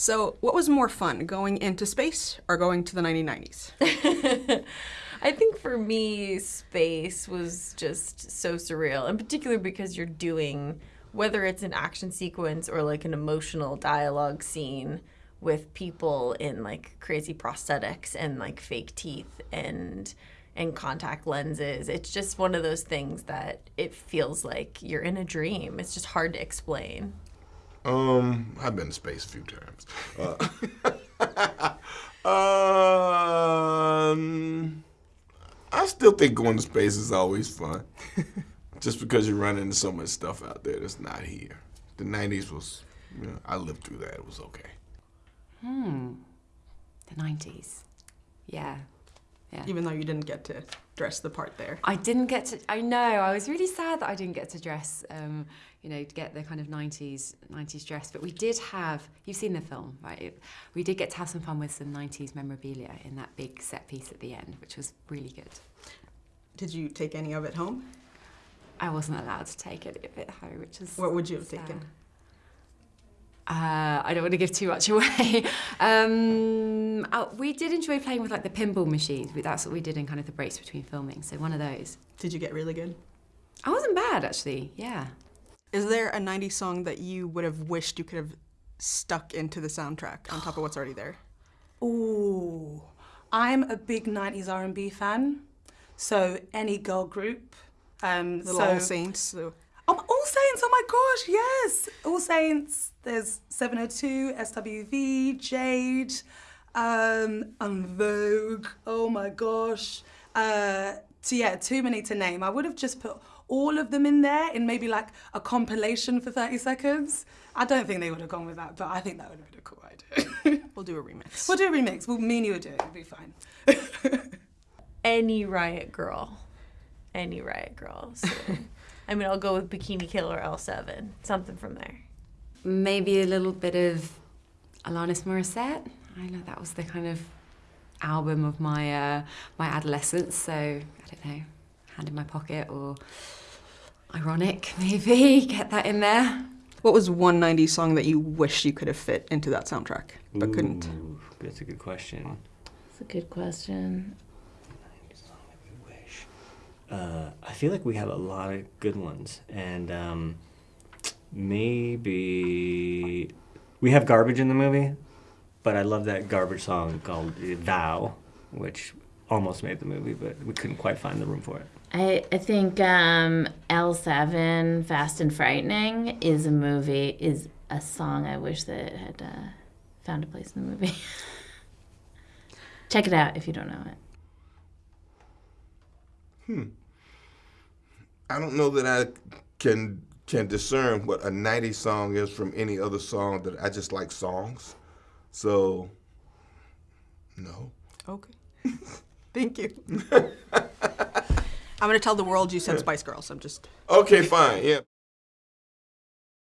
So, what was more fun, going into space or going to the 1990s? I think for me, space was just so surreal, in particular because you're doing, whether it's an action sequence or like an emotional dialogue scene with people in like crazy prosthetics and like fake teeth and and contact lenses. It's just one of those things that it feels like you're in a dream. It's just hard to explain. Um, I've been to space a few times. Uh, um, I still think going to space is always fun. Just because you run into so much stuff out there that's not here. The 90s was, you know, I lived through that. It was okay. Hmm. The 90s. Yeah. Yeah. Even though you didn't get to dress the part there. I didn't get to. I know. I was really sad that I didn't get to dress. Um, you know, to get the kind of '90s '90s dress. But we did have. You've seen the film, right? It, we did get to have some fun with some '90s memorabilia in that big set piece at the end, which was really good. Did you take any of it home? I wasn't allowed to take any of it home, which is. What would you have sad. taken? Uh, I don't want to give too much away. um, uh, we did enjoy playing with like the pinball machines. We- That's what we did in kind of the breaks between filming. So one of those. Did you get really good? I wasn't bad actually. Yeah. Is there a 90s song that you would have wished you could have stuck into the soundtrack on top of what's already there? Ooh, I'm a big 90s R&B fan. So any girl group. Um, Little so, All Saints. So. Oh, All Saints, oh my gosh, yes. All Saints, there's 702, SWV, Jade, um, En Vogue, oh my gosh. Uh, so yeah, too many to name. I would have just put all of them in there in maybe like a compilation for 30 seconds. I don't think they would have gone with that, but I think that would have been a cool idea. We'll do a remix. we'll do a remix. Well, me and you will do it. It'll be fine. Any Riot Girl. Any Riot Girl. So, I mean, I'll go with Bikini Killer L7. Something from there. Maybe a little bit of Alanis Morissette. I know that was the kind of album of my uh, my adolescence. So I don't know, hand in my pocket or ironic maybe get that in there. What was one 90s song that you wish you could have fit into that soundtrack, but couldn't? That's a good question. That's a good question. Wish. Uh, I feel like we have a lot of good ones, and um, maybe we have garbage in the movie, but I love that garbage song called "Thou," which almost made the movie, but we couldn't quite find the room for it. I, I think um, L7, Fast and Frightening, is a movie, is a song I wish that had uh, found a place in the movie. Check it out if you don't know it. I don't know that I can can discern what a 90s song is from any other song that I just like songs. So, no. Okay. Thank you. I'm going to tell the world you said Spice Girls. I'm just. Okay, fine. Yeah.